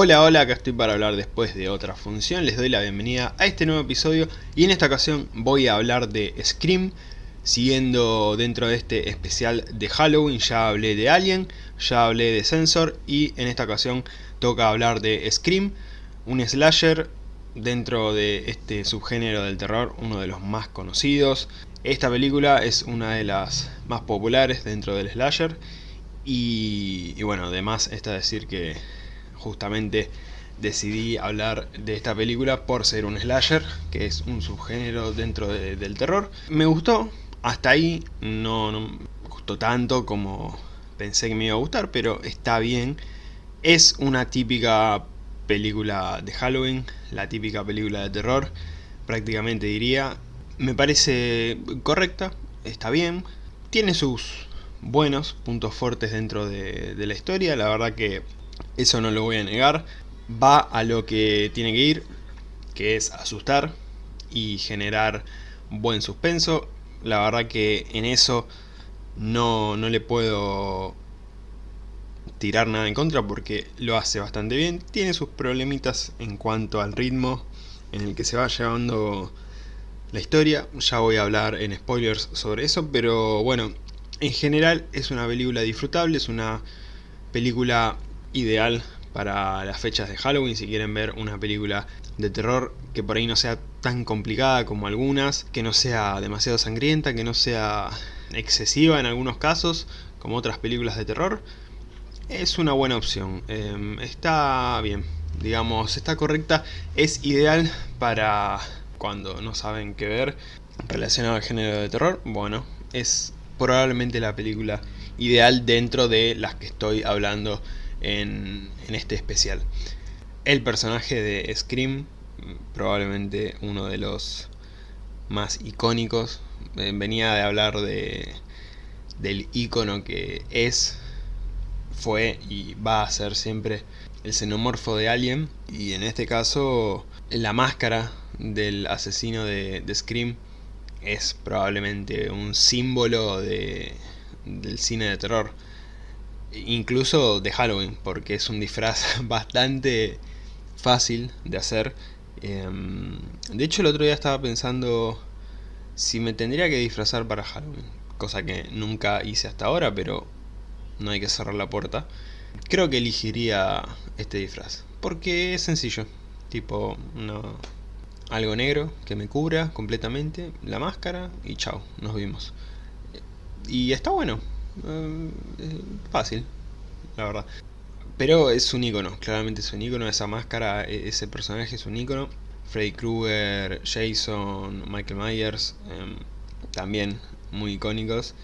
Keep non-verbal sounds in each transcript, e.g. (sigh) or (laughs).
Hola, hola, acá estoy para hablar después de otra función, les doy la bienvenida a este nuevo episodio y en esta ocasión voy a hablar de Scream, siguiendo dentro de este especial de Halloween, ya hablé de Alien, ya hablé de Sensor y en esta ocasión toca hablar de Scream, un slasher dentro de este subgénero del terror, uno de los más conocidos. Esta película es una de las más populares dentro del slasher y, y bueno, además está decir que justamente decidí hablar de esta película por ser un slasher, que es un subgénero dentro del terror. Me gustó, hasta ahí no, me gustó tanto como pensé que me iba a gustar, pero está bien. Es una típica película de Halloween, la típica película de terror, prácticamente diría. Me parece correcta, está bien, tiene sus buenos puntos fuertes dentro de, de la historia, la verdad que eso no lo voy a negar. Va a lo que tiene que ir, que es asustar y generar buen suspenso. La verdad que en eso no, no le puedo tirar nada en contra porque lo hace bastante bien. Tiene sus problemitas en cuanto al ritmo en el que se va llevando la historia. Ya voy a hablar en spoilers sobre eso, pero bueno, en general es una película disfrutable, es una película ideal para las fechas de Halloween si quieren ver una película de terror que por ahí no sea tan complicada como algunas, que no sea demasiado sangrienta, que no sea excesiva en algunos casos como otras películas de terror, es una buena opción. Em, está bien, digamos, está correcta, es ideal para cuando no saben qué ver relacionado al género de terror, bueno, es probablemente la película ideal dentro de las que estoy hablando en, este especial. El personaje de Scream, probablemente uno de los más icónicos, eh, venía de hablar de, del icono que es, fue y va a ser siempre el xenomorfo de Alien. Y en este caso la máscara del asesino de, de Scream es probablemente un símbolo de, del cine de terror incluso de Halloween, porque es un disfraz (laughs) bastante fácil de hacer. Em, de hecho el otro día estaba pensando si me tendría que disfrazar para Halloween, cosa que nunca hice hasta ahora, pero no hay que cerrar la puerta. Creo que elegiría este disfraz, porque es sencillo, tipo algo negro que me cubra completamente, la máscara y chao, nos vimos. Y está bueno, eh, fácil, la verdad. Pero es un icono, claramente es un icono, esa máscara, e, ese personaje es un icono. Freddy Krueger, Jason, Michael Myers, em, también muy icónicos.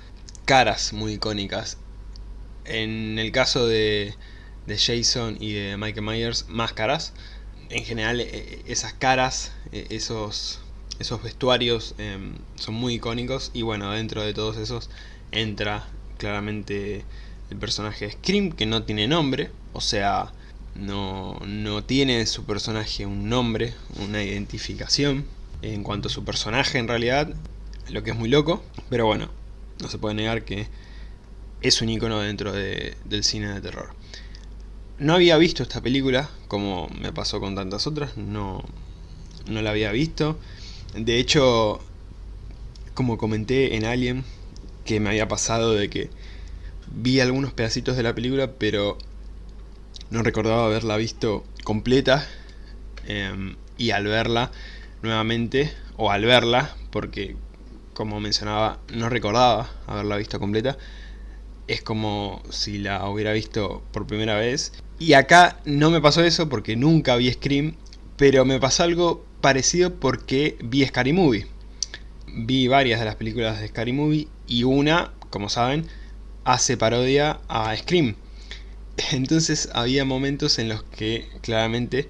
Caras muy icónicas. En el caso de, de Jason y de Michael Myers, máscaras. En general, e, esas caras, e, esos, esos vestuarios em, son muy icónicos. Y bueno, dentro de todos esos entra claramente el personaje de Scream, que no tiene nombre, o sea, no, no tiene su personaje un nombre, una identificación en cuanto a su personaje en realidad, lo que es muy loco, pero bueno, no se puede negar que es un icono dentro de, del cine de terror. No había visto esta película, como me pasó con tantas otras, no, no la había visto. De hecho, como comenté en Alien, que me había pasado de que vi algunos pedacitos de la película, pero no recordaba haberla visto completa. Em, y al verla nuevamente, o al verla, porque como mencionaba, no recordaba haberla visto completa, es como si la hubiera visto por primera vez. Y acá no me pasó eso porque nunca vi Scream, pero me pasó algo parecido porque vi Scary Movie. Vi varias de las películas de Scary Movie y una, como saben, hace parodia a Scream. (laughs) Entonces había momentos en los que claramente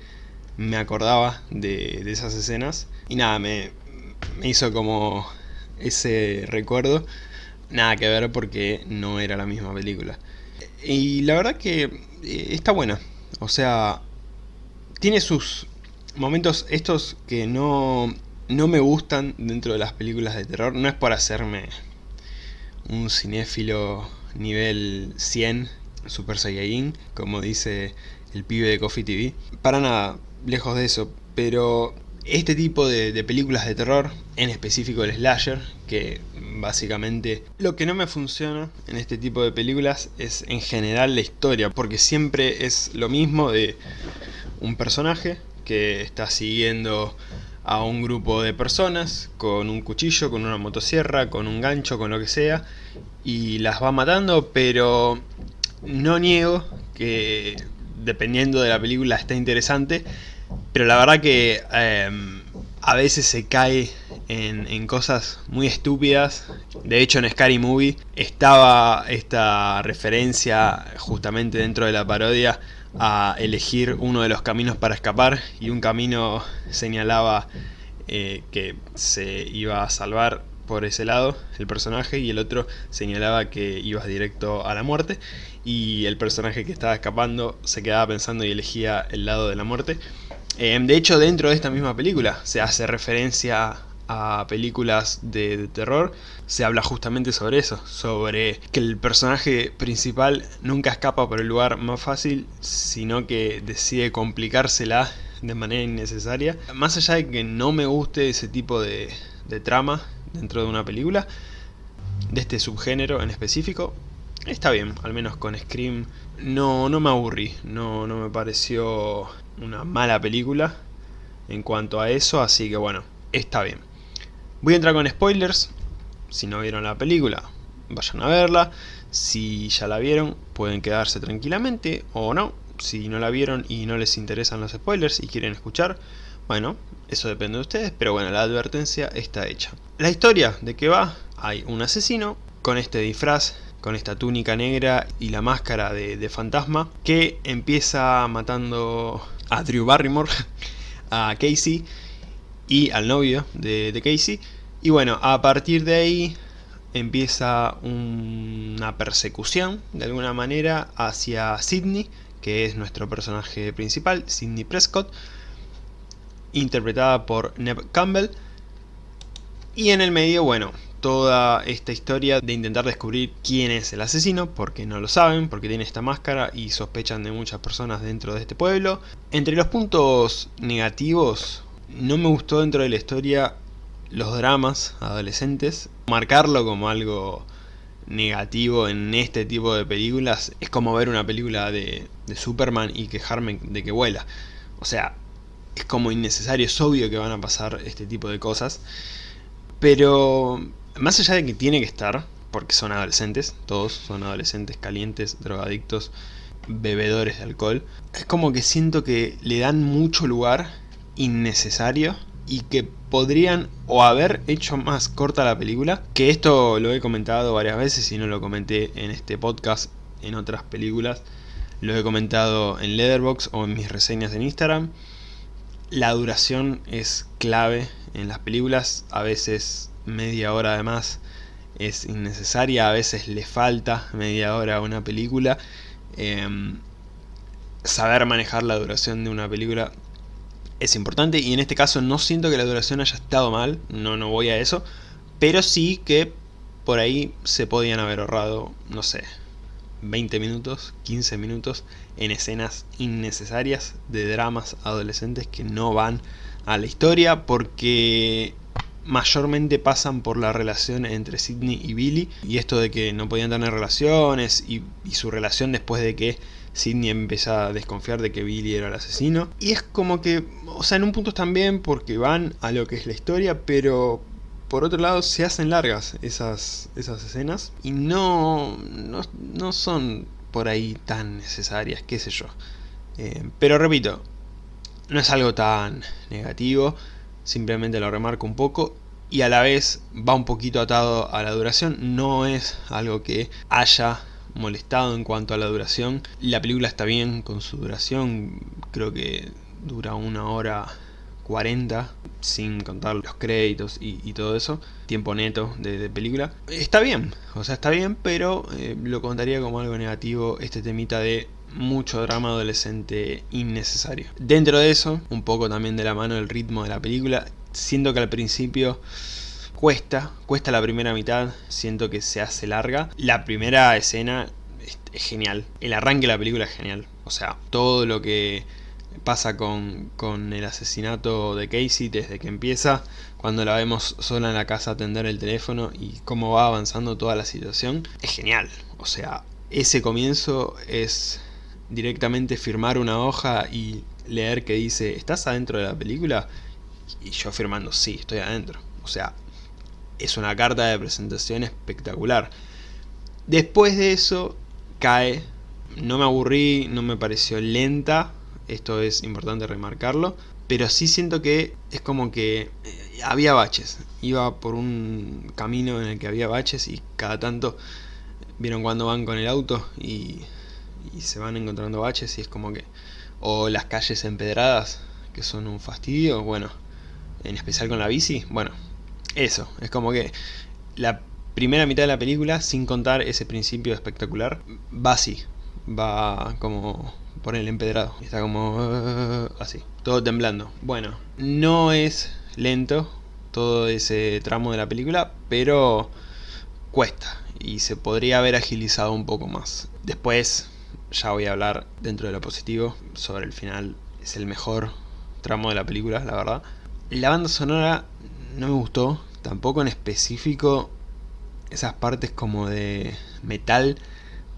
me acordaba de, esas escenas y nada, me, me hizo como ese recuerdo. Nada que ver porque no era la misma película. Y la verdad que eh, está buena. O sea, tiene sus momentos estos que no, no me gustan dentro de las películas de terror. No es por hacerme un cinéfilo nivel 100 Super Saiyajin, como dice el pibe de Coffee TV. Para nada, lejos de eso, pero este tipo de, películas de terror, en específico el slasher, que básicamente lo que no me funciona en este tipo de películas es en general la historia, porque siempre es lo mismo de un personaje que está siguiendo a un grupo de personas con un cuchillo, con una motosierra, con un gancho, con lo que sea, y las va matando, pero no niego que dependiendo de la película está interesante, pero la verdad que em, a veces se cae en, cosas muy estúpidas. De hecho en Scary Movie estaba esta referencia justamente dentro de la parodia a elegir uno de los caminos para escapar y un camino señalaba eh, que se iba a salvar por ese lado el personaje y el otro señalaba que ibas directo a la muerte y el personaje que estaba escapando se quedaba pensando y elegía el lado de la muerte. Eh, de hecho dentro de esta misma película se hace referencia a películas de, terror se habla justamente sobre eso, sobre que el personaje principal nunca escapa por el lugar más fácil, sino que decide complicársela de manera innecesaria. Más allá de que no me guste ese tipo de, de trama dentro de una película, de este subgénero en específico, está bien, al menos con Scream no, no me aburrí, no, no me pareció una mala película en cuanto a eso, así que bueno, está bien. Voy a entrar con spoilers, si no vieron la película, vayan a verla, si ya la vieron, pueden quedarse tranquilamente. O no, si no la vieron y no les interesan los spoilers y quieren escuchar, bueno, eso depende de ustedes, pero bueno, la advertencia está hecha. La historia de que va, hay un asesino con este disfraz, con esta túnica negra y la máscara de, fantasma, que empieza matando a Drew Barrymore, (laughs) a Casey y al novio de, de Casey, y bueno, a partir de ahí empieza una persecución, de alguna manera, hacia Sidney, que es nuestro personaje principal, Sidney Prescott, interpretada por Neb Campbell. Y en el medio, bueno, toda esta historia de intentar descubrir quién es el asesino, porque no lo saben, porque tiene esta máscara y sospechan de muchas personas dentro de este pueblo. Entre los puntos negativos, no me gustó dentro de la historia los dramas adolescentes, marcarlo como algo negativo en este tipo de películas es como ver una película de, Superman y quejarme de que vuela. O sea, es como innecesario, es obvio que van a pasar este tipo de cosas. Pero más allá de que tiene que estar, porque son adolescentes, todos son adolescentes calientes, drogadictos, bebedores de alcohol, es como que siento que le dan mucho lugar innecesario y que podrían o haber hecho más corta la película, que esto lo he comentado varias veces y no lo comenté en este podcast, en otras películas, lo he comentado en Leatherbox o en mis reseñas en Instagram. La duración es clave en las películas, a veces media hora además es innecesaria, a veces le falta media hora a una película. Em, saber manejar la duración de una película es importante y en este caso no siento que la duración haya estado mal, no, no voy a eso, pero sí que por ahí se podían haber ahorrado, no sé, 20 minutos, 15 minutos en escenas innecesarias de dramas adolescentes que no van a la historia porque mayormente pasan por la relación entre Sidney y Billy y esto de que no podían tener relaciones y, y su relación después de que Sidney empieza a desconfiar de que Billy era el asesino. Y es como que, o sea, en un punto están bien porque van a lo que es la historia, pero por otro lado se hacen largas esas, esas escenas y no, no, son por ahí tan necesarias, qué sé yo. Eh, pero repito, no es algo tan negativo, simplemente lo remarco un poco y a la vez va un poquito atado a la duración, no es algo que haya molestado en cuanto a la duración. La película está bien con su duración, creo que dura una hora 40 sin contar los créditos y, todo eso, tiempo neto de, película. Está bien, o sea, está bien, pero eh, lo contaría como algo negativo este temita de mucho drama adolescente innecesario. Dentro de eso, un poco también de la mano del ritmo de la película, siento que al principio Cuesta, cuesta la primera mitad, siento que se hace larga. La primera escena es, genial. El arranque de la película es genial. O sea, todo lo que pasa con, con, el asesinato de Casey desde que empieza, cuando la vemos sola en la casa atender el teléfono y cómo va avanzando toda la situación, es genial. O sea, ese comienzo es directamente firmar una hoja y leer que dice, ¿estás adentro de la película? Y yo firmando, sí, estoy adentro. O sea, es una carta de presentación espectacular. Después de eso, cae. No me aburrí, no me pareció lenta. Esto es importante remarcarlo. Pero sí siento que es como que eh, había baches. Iba por un camino en el que había baches y cada tanto vieron cuando van con el auto y, y se van encontrando baches y es como que... O las calles empedradas, que son un fastidio, bueno, en especial con la bici, bueno, eso, es como que la primera mitad de la película, sin contar ese principio espectacular, va así, va como por el empedrado, está como uh, así, todo temblando. Bueno, no es lento todo ese tramo de la película, pero cuesta y se podría haber agilizado un poco más. Después ya voy a hablar dentro de lo positivo sobre el final, es el mejor tramo de la película, la verdad. La banda sonora no me gustó, tampoco en específico esas partes como de metal,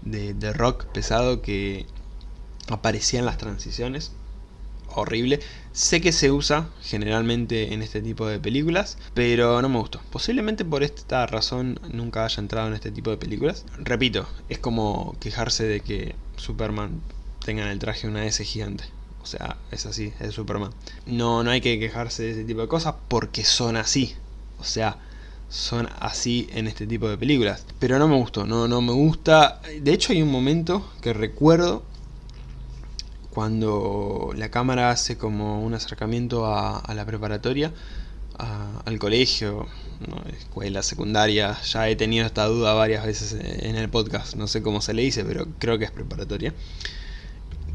de, de rock pesado que aparecían las transiciones. Horrible. Sé que se usa generalmente en este tipo de películas, pero no me gustó. Posiblemente por esta razón nunca haya entrado en este tipo de películas. Repito, es como quejarse de que Superman tenga en el traje una S gigante. O sea, es así, es Superman. No, no hay que quejarse de ese tipo de cosas porque son así. O sea, son así en este tipo de películas. Pero no me gustó, no, no me gusta. De hecho hay un momento que recuerdo cuando la cámara hace como un acercamiento a, la preparatoria, al colegio, escuela secundaria, ya he tenido esta duda varias veces en el podcast, no sé cómo se le dice, pero creo que es preparatoria,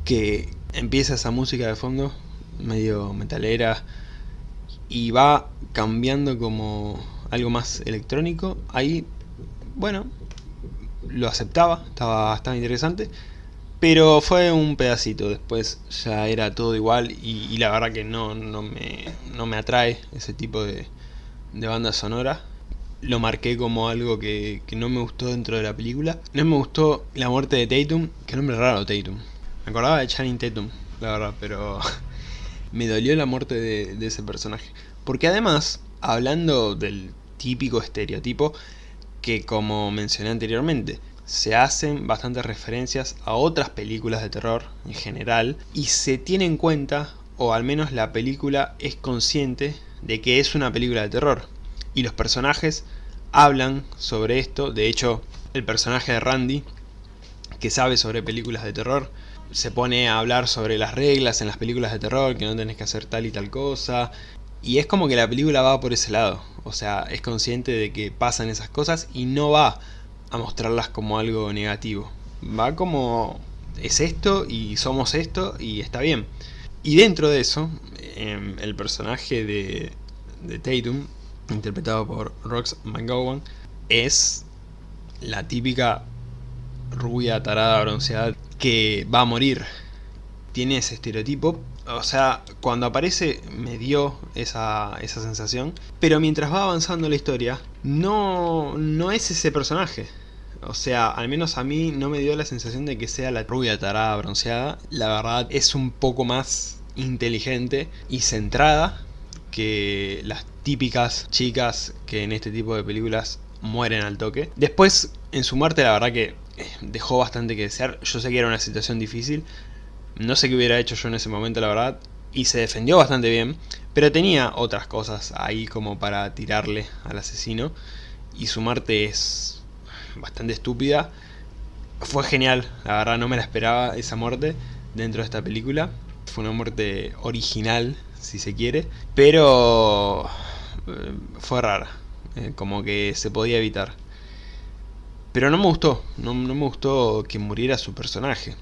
que, empieza esa música de fondo, medio metalera, y va cambiando como algo más electrónico, ahí, bueno, lo aceptaba, estaba, estaba interesante, pero fue un pedacito, después ya era todo igual y, la verdad que no, no, me, no me atrae ese tipo de, de banda sonora. Lo marqué como algo que, que, no me gustó dentro de la película. No me gustó la muerte de Tatum, que nombre raro Tatum. Me acordaba de Channing Tatum, la verdad, pero (laughs) me dolió la muerte de, ese personaje. Porque además, hablando del típico estereotipo, que como mencioné anteriormente, se hacen bastantes referencias a otras películas de terror en general y se tiene en cuenta, o al menos la película es consciente de que es una película de terror. Y los personajes hablan sobre esto, de hecho el personaje de Randy, que sabe sobre películas de terror, se pone a hablar sobre las reglas en las películas de terror, que no tenés que hacer tal y tal cosa. Y es como que la película va por ese lado. O sea, es consciente de que pasan esas cosas y no va a mostrarlas como algo negativo. Va como es esto y somos esto y está bien. Y dentro de eso, em, el personaje de, de Tatum, interpretado por Rox McGowan, es la típica rubia tarada bronceada que va a morir. Tiene ese estereotipo. O sea, cuando aparece me dio esa, esa sensación. Pero mientras va avanzando la historia, no, no es ese personaje. O sea, al menos a mí no me dio la sensación de que sea la rubia tarada bronceada. La verdad es un poco más inteligente y centrada que las típicas chicas que en este tipo de películas mueren al toque. Después, en su muerte, la verdad que dejó bastante que desear. Yo sé que era una situación difícil. No sé qué hubiera hecho yo en ese momento, la verdad. Y se defendió bastante bien. Pero tenía otras cosas ahí como para tirarle al asesino. Y su muerte es bastante estúpida. Fue genial, la verdad no me la esperaba esa muerte dentro de esta película. Fue una muerte original, si se quiere. Pero eh, fue rara. Eh, como que se podía evitar. Pero no me gustó, no, me gustó que muriera su personaje.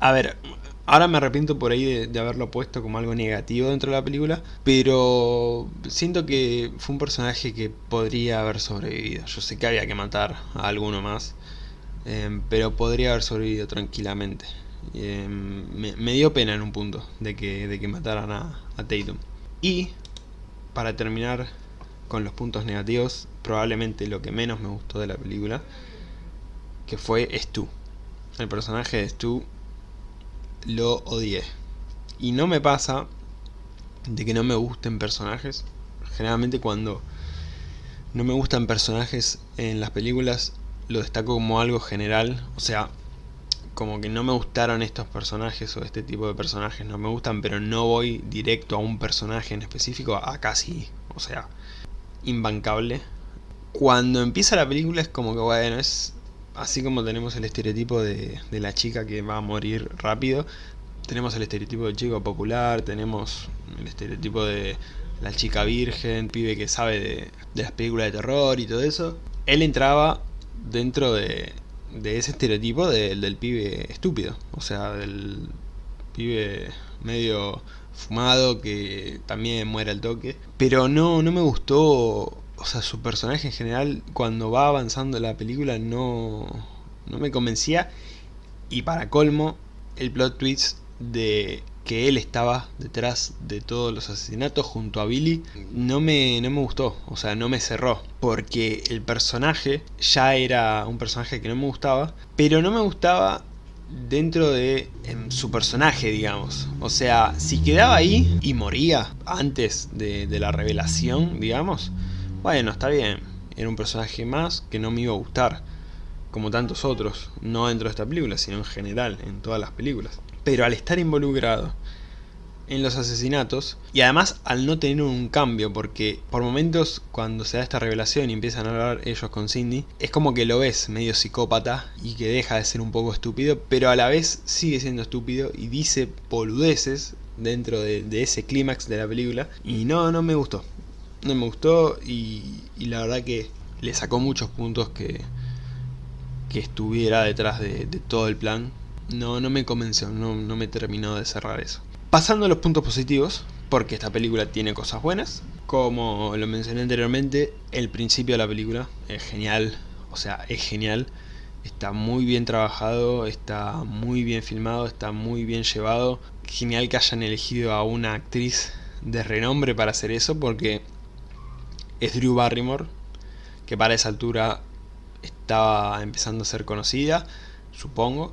A ver, ahora me arrepiento por ahí de, haberlo puesto como algo negativo dentro de la película, pero siento que fue un personaje que podría haber sobrevivido. Yo sé que había que matar a alguno más, em, pero podría haber sobrevivido tranquilamente. Em, me, dio pena en un punto de que, de que mataran a, a Tatum. Y, para terminar con los puntos negativos, probablemente lo que menos me gustó de la película, que fue Stu. El personaje de Stu lo odié. Y no me pasa de que no me gusten personajes. Generalmente cuando no me gustan personajes en las películas lo destaco como algo general. O sea, como que no me gustaron estos personajes o este tipo de personajes no me gustan, pero no voy directo a un personaje en específico, acá sí, o sea, imbancable. Cuando empieza la película es como que bueno, es así como tenemos el estereotipo de, la chica que va a morir rápido, tenemos el estereotipo del chico popular, tenemos el estereotipo de la chica virgen, pibe que sabe de, las películas de terror y todo eso. Él entraba dentro de, ese estereotipo del pibe estúpido, o sea, del pibe medio fumado que también muere al toque. Pero no, no me gustó o sea, su personaje en general, cuando va avanzando la película, no, no me convencía. Y para colmo, el plot twist de que él estaba detrás de todos los asesinatos junto a Billy, no me, no me gustó, o sea, no me cerró. Porque el personaje ya era un personaje que no me gustaba, pero no me gustaba dentro de em, su personaje, digamos. O sea, si quedaba ahí y moría antes de, de la revelación, digamos, bueno, está bien, era un personaje más que no me iba a gustar, como tantos otros, no dentro de esta película, sino en general, en todas las películas. Pero al estar involucrado en los asesinatos, y además al no tener un cambio, porque por momentos cuando se da esta revelación y empiezan a hablar ellos con Cindy, es como que lo ves medio psicópata y que deja de ser un poco estúpido, pero a la vez sigue siendo estúpido y dice poludeces dentro de, ese clímax de la película, y no, no me gustó no me gustó y, la verdad que le sacó muchos puntos que, que estuviera detrás de, todo el plan. No, no me convenció, no, no me terminó de cerrar eso. Pasando a los puntos positivos, porque esta película tiene cosas buenas. Como lo mencioné anteriormente, el principio de la película es genial, o sea, es genial. Está muy bien trabajado, está muy bien filmado, está muy bien llevado. Genial que hayan elegido a una actriz de renombre para hacer eso, porque es Drew Barrymore, que para esa altura estaba empezando a ser conocida, supongo.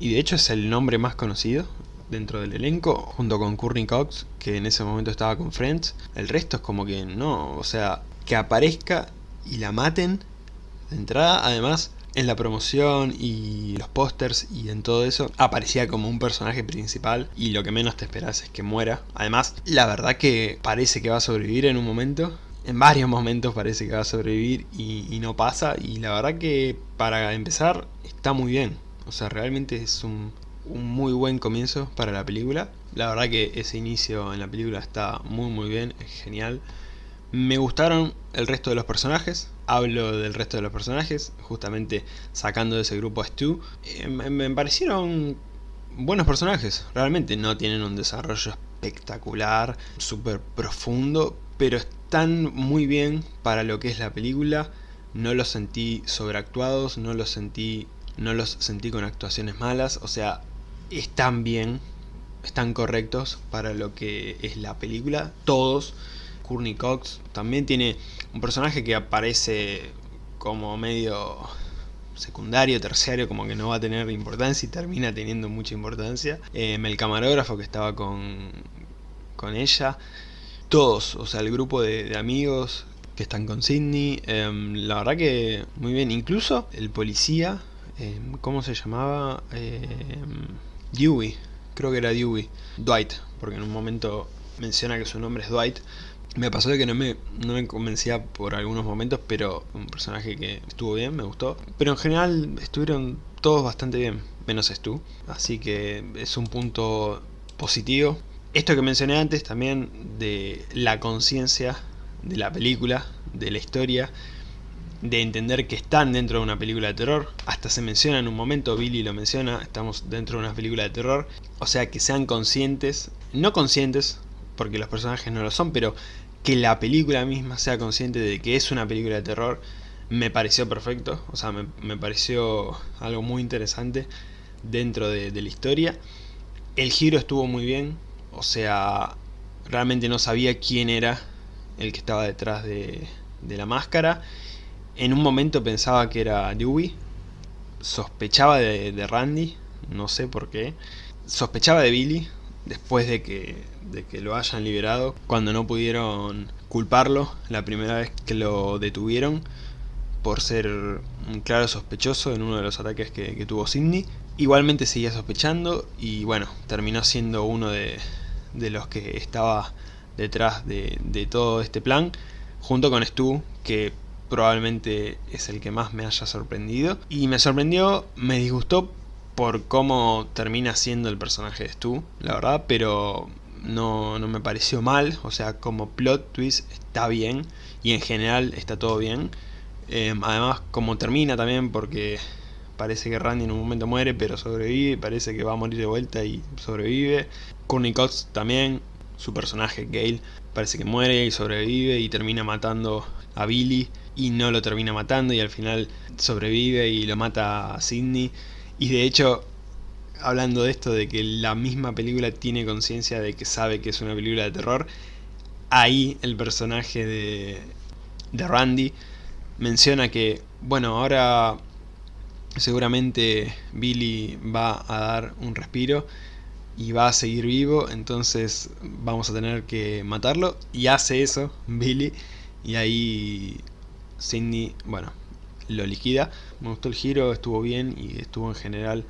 Y de hecho es el nombre más conocido dentro del elenco, junto con Courtney Cox, que en ese momento estaba con Friends. El resto es como que no, o sea, que aparezca y la maten de entrada. Además, en la promoción y los pósters y en todo eso, aparecía como un personaje principal y lo que menos te esperas es que muera. Además, la verdad que parece que va a sobrevivir en un momento en varios momentos parece que va a sobrevivir y, no pasa. Y la verdad que para empezar está muy bien. O sea, realmente es un, muy buen comienzo para la película. La verdad que ese inicio en la película está muy muy bien, es genial. Me gustaron el resto de los personajes, hablo del resto de los personajes, justamente sacando de ese grupo a Stu. Eh, me parecieron buenos personajes, realmente no tienen un desarrollo espectacular, súper profundo, pero están muy bien para lo que es la película. No los sentí sobreactuados, no los sentí, no los sentí con actuaciones malas, o sea, están bien, están correctos para lo que es la película, todos. Courtney Cox también tiene un personaje que aparece como medio secundario, terciario, como que no va a tener importancia y termina teniendo mucha importancia. Eh, el camarógrafo que estaba con, con ella todos, o sea, el grupo de, amigos que están con Sidney, em, la verdad que muy bien, incluso el policía, em, ¿cómo se llamaba? Dewey, creo que era Dewey, Dwight, porque en un momento menciona que su nombre es Dwight, me pasó de que no me, no me convencía por algunos momentos, pero un personaje que estuvo bien, me gustó. Pero en general estuvieron todos bastante bien, menos Stu. Así que es un punto positivo esto que mencioné antes también de la conciencia de la película, de la historia, de entender que están dentro de una película de terror. Hasta se menciona en un momento, Billy lo menciona, estamos dentro de una película de terror. O sea, que sean conscientes, no conscientes, porque los personajes no lo son, pero que la película misma sea consciente de que es una película de terror, me pareció perfecto, o sea, me, pareció algo muy interesante dentro de, la historia. El giro estuvo muy bien, o sea, realmente no sabía quién era el que estaba detrás de, la máscara. En un momento pensaba que era Dewey, sospechaba de Randy, no sé por qué. Sospechaba de Billy, después de que, de que lo hayan liberado, cuando no pudieron culparlo la primera vez que lo detuvieron por ser un claro sospechoso en uno de los ataques que, tuvo Sidney. Igualmente seguía sospechando y bueno, terminó siendo uno de, los que estaba detrás de, de, todo este plan, junto con Stu, que probablemente es el que más me haya sorprendido. Y me sorprendió, me disgustó por cómo termina siendo el personaje de Stu, la verdad, pero no, no me pareció mal, o sea, como plot twist está bien, y en general está todo bien. Em, además, como termina también, porque parece que Randy en un momento muere, pero sobrevive, parece que va a morir de vuelta y sobrevive. Courtney Cox también, su personaje Gale, parece que muere y sobrevive y termina matando a Billy y no lo termina matando y al final sobrevive y lo mata a Sidney. Y de hecho, hablando de esto, de que la misma película tiene conciencia de que sabe que es una película de terror, ahí el personaje de, de Randy menciona que, bueno, ahora seguramente Billy va a dar un respiro y va a seguir vivo, entonces vamos a tener que matarlo. Y hace eso Billy, y ahí Cindy, bueno, lo liquida. Me gustó el giro, estuvo bien y estuvo en general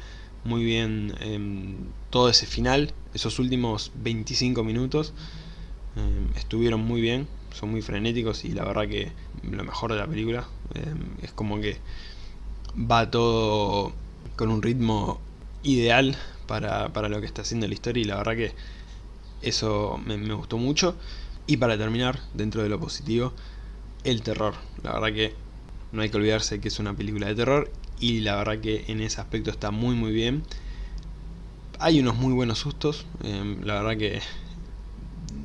muy bien en todo ese final. Esos últimos 25 minutos em, estuvieron muy bien, son muy frenéticos y la verdad que lo mejor de la película em, es como que va todo con un ritmo ideal para, lo que está haciendo la historia y la verdad que eso me gustó mucho. Y para terminar, dentro de lo positivo, el terror. La verdad que no hay que olvidarse que es una película de terror y la verdad que en ese aspecto está muy muy bien. Hay unos muy buenos sustos, em, la verdad que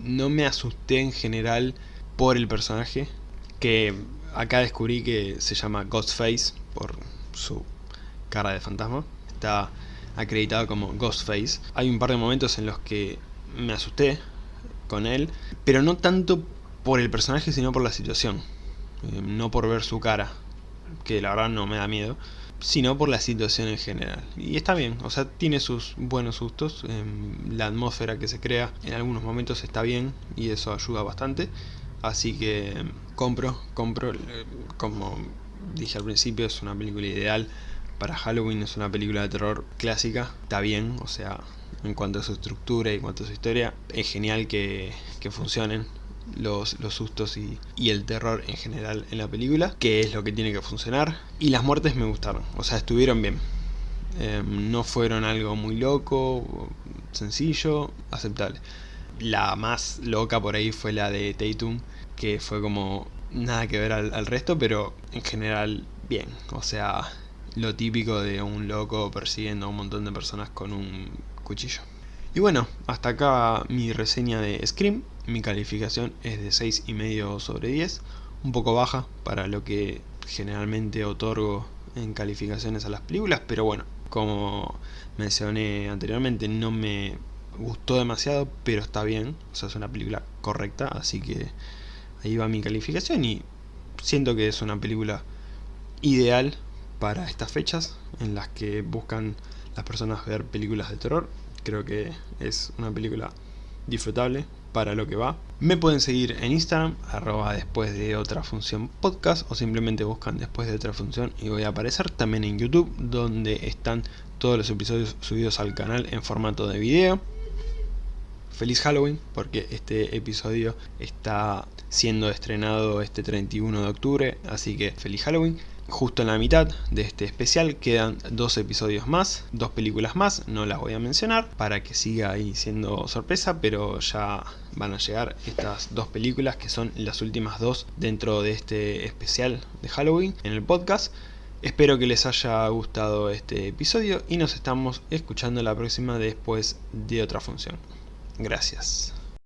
no me asusté en general por el personaje, que acá descubrí que se llama Ghostface por su cara de fantasma. Está acreditado como Ghostface. Hay un par de momentos en los que me asusté con él, pero no tanto por el personaje sino por la situación. Eh, no por ver su cara, que la verdad no me da miedo, sino por la situación en general. Y está bien, o sea, tiene sus buenos sustos, em, la atmósfera que se crea en algunos momentos está bien y eso ayuda bastante, así que em, compro, compro, eh, como dije al principio, es una película ideal para Halloween, es una película de terror clásica, está bien, o sea, en cuanto a su estructura y en cuanto a su historia, es genial que, que funcionen los, sustos y, el terror en general en la película, que es lo que tiene que funcionar. Y las muertes me gustaron, o sea, estuvieron bien. Em, no fueron algo muy loco, sencillo, aceptable. La más loca por ahí fue la de Tatum, que fue como nada que ver al, al resto, pero en general bien. O sea, lo típico de un loco persiguiendo a un montón de personas con un cuchillo. Y bueno, hasta acá mi reseña de Scream. Mi calificación es de 6,5 sobre 10. Un poco baja para lo que generalmente otorgo en calificaciones a las películas. Pero bueno, como mencioné anteriormente, no me gustó demasiado, pero está bien. O sea, es una película correcta, así que ahí va mi calificación. Y siento que es una película ideal para estas fechas en las que buscan las personas ver películas de terror creo que es una película disfrutable para lo que va. Me pueden seguir en Instagram, después de otra función podcast o simplemente buscan después de otra función y voy a aparecer también en YouTube donde están todos los episodios subidos al canal en formato de video. Feliz Halloween porque este episodio está siendo estrenado este 31 de octubre, así que feliz Halloween. Justo en la mitad de este especial quedan dos episodios más, dos películas más, no las voy a mencionar para que siga ahí siendo sorpresa, pero ya van a llegar estas dos películas que son las últimas dos dentro de este especial de Halloween en el podcast. Espero que les haya gustado este episodio y nos estamos escuchando la próxima después de otra función. Gracias.